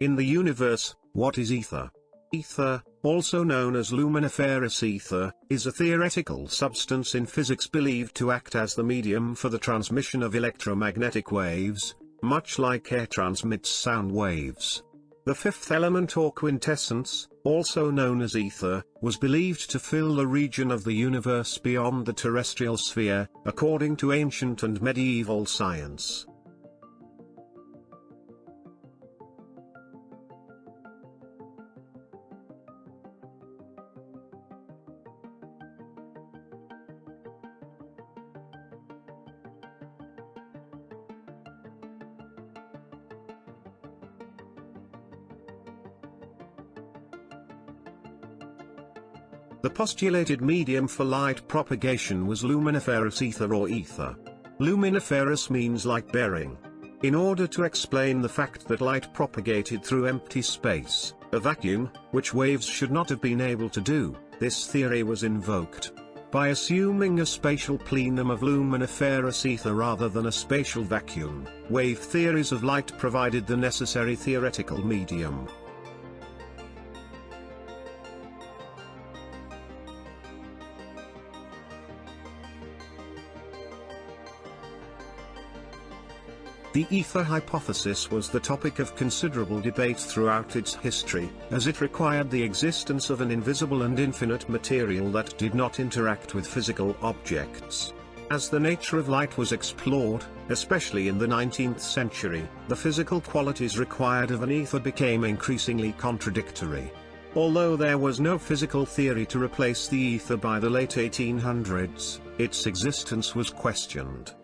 In the universe, what is ether? Ether, also known as luminiferous ether, is a theoretical substance in physics believed to act as the medium for the transmission of electromagnetic waves, much like air transmits sound waves. The fifth element or quintessence, also known as ether, was believed to fill the region of the universe beyond the terrestrial sphere, according to ancient and medieval science. The postulated medium for light propagation was luminiferous ether or ether. Luminiferous means light-bearing. In order to explain the fact that light propagated through empty space, a vacuum, which waves should not have been able to do, this theory was invoked. By assuming a spatial plenum of luminiferous ether rather than a spatial vacuum, wave theories of light provided the necessary theoretical medium. The ether hypothesis was the topic of considerable debate throughout its history, as it required the existence of an invisible and infinite material that did not interact with physical objects. As the nature of light was explored, especially in the 19th century, the physical qualities required of an ether became increasingly contradictory. Although there was no physical theory to replace the ether by the late 1800s, its existence was questioned.